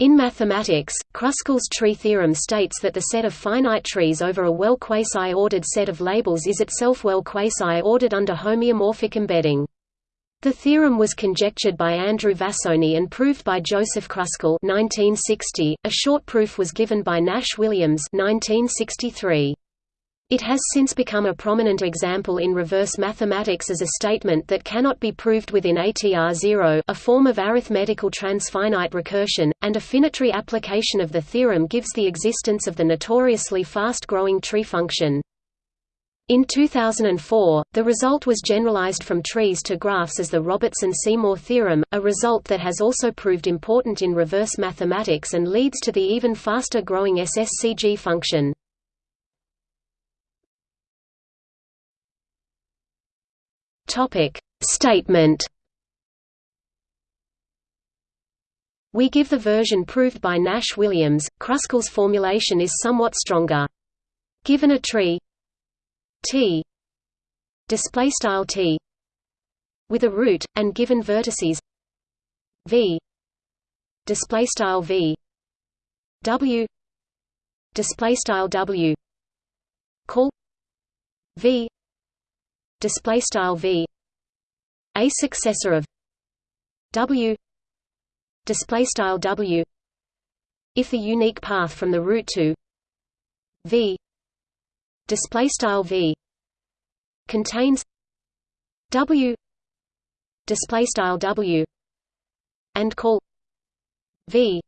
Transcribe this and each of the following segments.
In mathematics, Kruskal's tree theorem states that the set of finite trees over a well quasi-ordered set of labels is itself well quasi-ordered under homeomorphic embedding. The theorem was conjectured by Andrew Vázsonyi and proved by Joseph Kruskal 1960. A short proof was given by Nash Williams 1963. It has since become a prominent example in reverse mathematics as a statement that cannot be proved within ATR0 a form of arithmetical transfinite recursion, and a finitary application of the theorem gives the existence of the notoriously fast-growing tree function. In 2004, the result was generalized from trees to graphs as the Robertson-Seymour theorem, a result that has also proved important in reverse mathematics and leads to the even faster growing SSCG function. Topic. Statement. We give the version proved by Nash-Williams. Kruskal's formulation is somewhat stronger. Given a tree. T. Display style T. With a root and given vertices. V. Display style V. W. Display style W. Call. V display style v a successor of w display style w. If the unique path from the root to v display style v contains w display style w and call v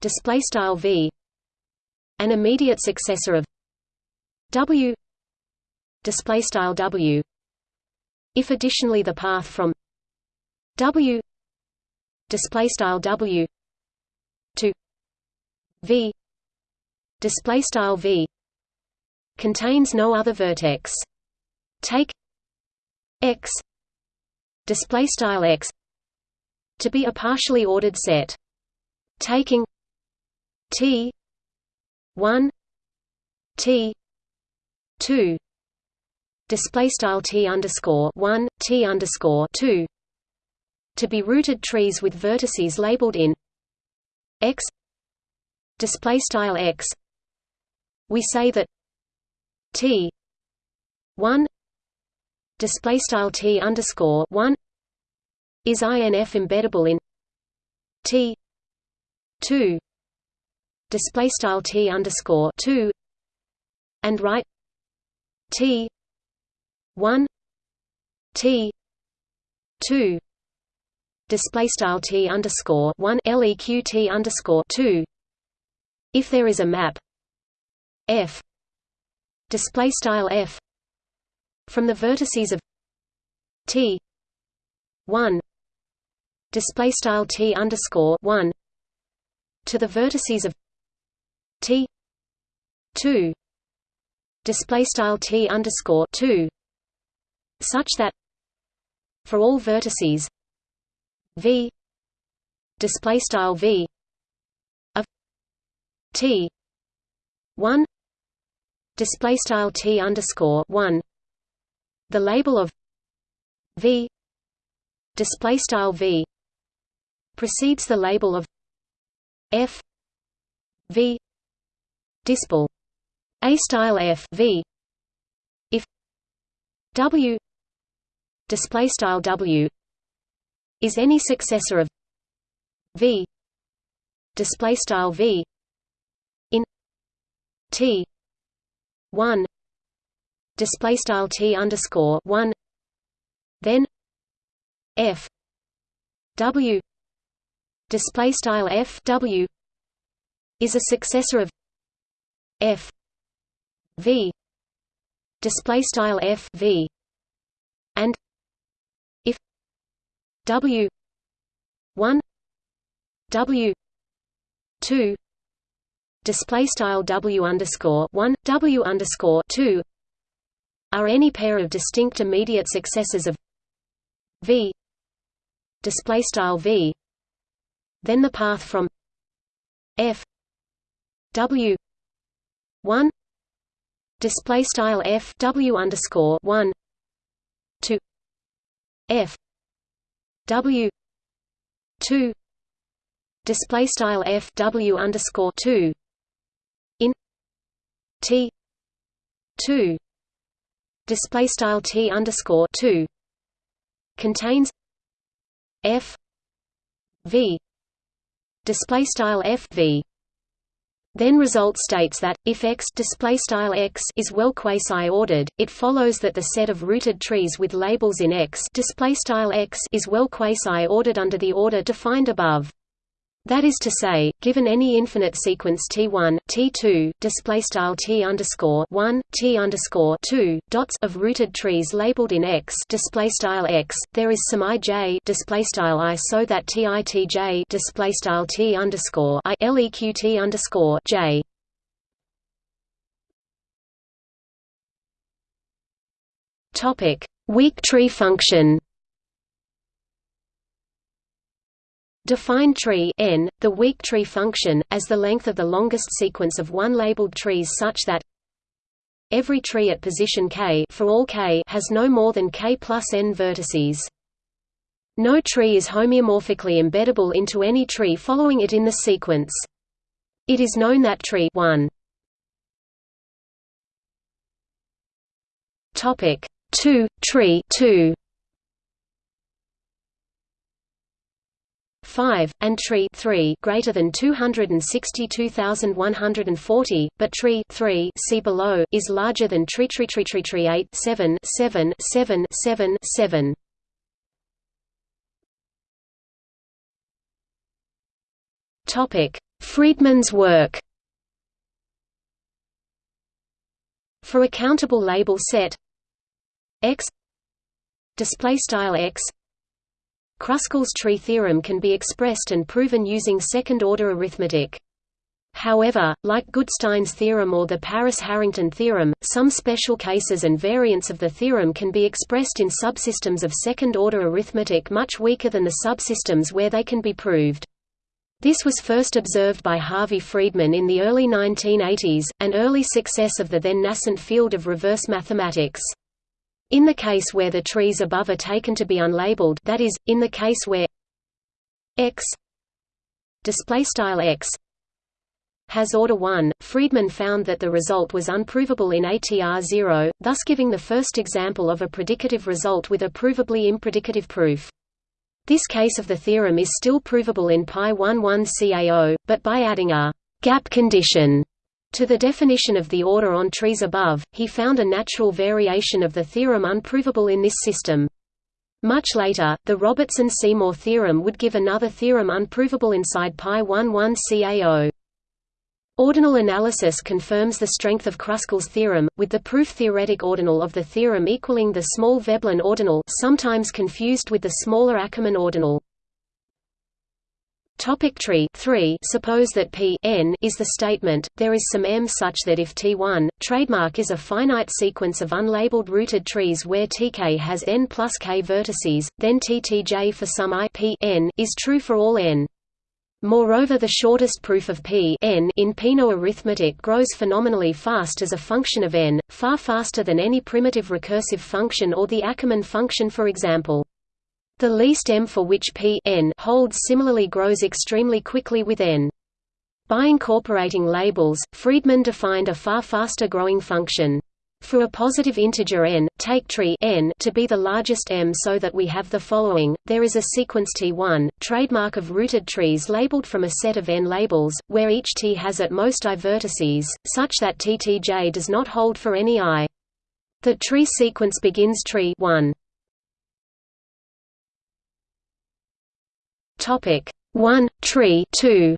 display style v an immediate successor of w display style w. If additionally the path from w display style w to v display style v contains no other vertex. Take x display style x to be a partially ordered set. Taking t 1 t 2 display style t underscore one t underscore two. To be rooted trees with vertices labeled in x. Display style x. We say that t one display style t underscore one is inf embeddable in t two display style t underscore two and write t 1 T 2 display style T underscore 1 LEQ T underscore 2 if there is a map F display style F from the vertices of T 1 display style T underscore 1 to the vertices of T 2 display style T underscore 2 such that for all vertices v display style v of t 1 display style t underscore 1 the label of v display style v precedes the label of f v dispel a style f v if w display style W is any successor of V display style V in T 1 display style T underscore 1 then F W display style F W is a successor of F V display style F V and W one W two display style W underscore one W underscore two are any pair of distinct immediate successors of V display style V. Then the path from F W one display style F W underscore one to F W two display style f w underscore two in t two display style t underscore two contains f v display style f v then result states that if x display style x is well quasi-ordered, it follows that the set of rooted trees with labels in x display style x is well quasi-ordered under the order defined above. That is to say, given any infinite sequence T1, T2, display style T underscore 1, T underscore 2 dots of rooted trees labeled in X display style X, there is some ij display style I so that Titj display style T underscore I leqt underscore J. Topic: Weak tree function. Define tree n, the weak tree function, as the length of the longest sequence of one labeled trees such that every tree at position k for all k has no more than k plus n vertices. No tree is homeomorphically embeddable into any tree following it in the sequence. It is known that tree 1 topic 2 tree 2 5, and tree 3 greater than 262,140, but tree 3 see below is larger than tree tree tree tree tree 8 7 7 7 7 7. Topic: Friedman's work. For a countable label set x display style x Kruskal's tree theorem can be expressed and proven using second-order arithmetic. However, like Goodstein's theorem or the Paris-Harrington theorem, some special cases and variants of the theorem can be expressed in subsystems of second-order arithmetic much weaker than the subsystems where they can be proved. This was first observed by Harvey Friedman in the early 1980s, an early success of the then nascent field of reverse mathematics. In the case where the trees above are taken to be unlabeled that is, in the case where x x has order 1, Friedman found that the result was unprovable in ATR0, thus giving the first example of a predicative result with a provably impredicative proof. This case of the theorem is still provable in Pi 11 CAO, but by adding a gap condition to the definition of the order on trees above, he found a natural variation of the theorem unprovable in this system. Much later, the Robertson-Seymour theorem would give another theorem unprovable inside Pi 11 CAO. Ordinal analysis confirms the strength of Kruskal's theorem, with the proof-theoretic ordinal of the theorem equaling the small Veblen ordinal sometimes confused with the smaller Ackermann ordinal. Topic tree 3 Suppose that P n is the statement, there is some m such that if T1, trademark is a finite sequence of unlabeled rooted trees where Tk has n plus k vertices, then Ttj for some i P n is true for all n. Moreover the shortest proof of P n in Peano arithmetic grows phenomenally fast as a function of n, far faster than any primitive recursive function or the Ackermann function for example. The least m for which p n holds similarly grows extremely quickly with n. By incorporating labels, Friedman defined a far faster growing function. For a positive integer n, take tree n to be the largest m so that we have the following, there is a sequence T1, trademark of rooted trees labeled from a set of n labels, where each T has at most i vertices, such that Ttj does not hold for any i. The tree sequence begins tree 1. Topic. 1 tree 2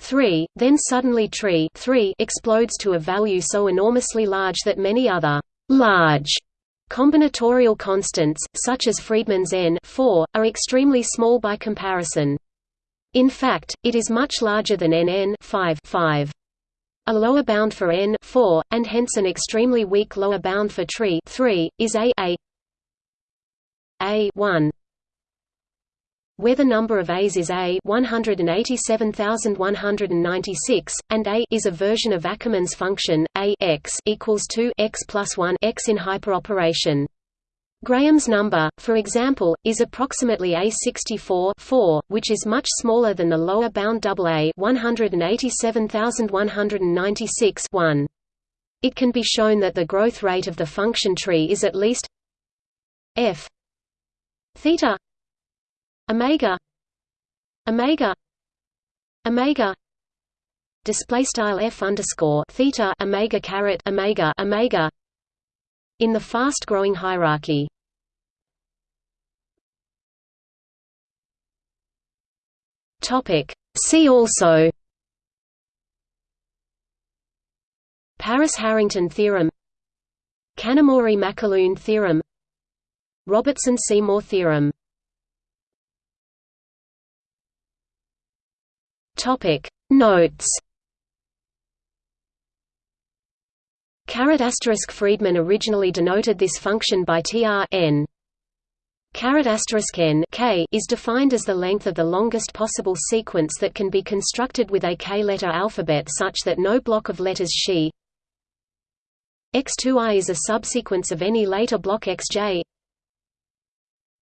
3 then suddenly tree 3 explodes to a value so enormously large that many other large combinatorial constants such as Friedman's n 4 are extremely small by comparison. In fact it is much larger than nn 5 5 a lower bound for n 4, and hence an extremely weak lower bound for tree 3, is a, a a 1 where the number of A's is A 187,196, and A is a version of Ackermann's function A x equals 2 x plus 1 x in hyperoperation. Graham's number, for example, is approximately A64 4, which is much smaller than the lower bound AA 187196 1. It can be shown that the growth rate of the function tree is at least f theta. Omega. Omega. Omega. Display style f underscore theta omega caret omega omega. In the fast-growing hierarchy. Topic. See also. Paris-Harrington theorem. Kanamori-McAloon theorem Robertson-Seymour theorem. Notes. Caret asterisk Friedman originally denoted this function by tr n. Caret asterisk n k is defined as the length of the longest possible sequence that can be constructed with a k-letter alphabet such that no block of letters xi x2i is a subsequence of any later block xj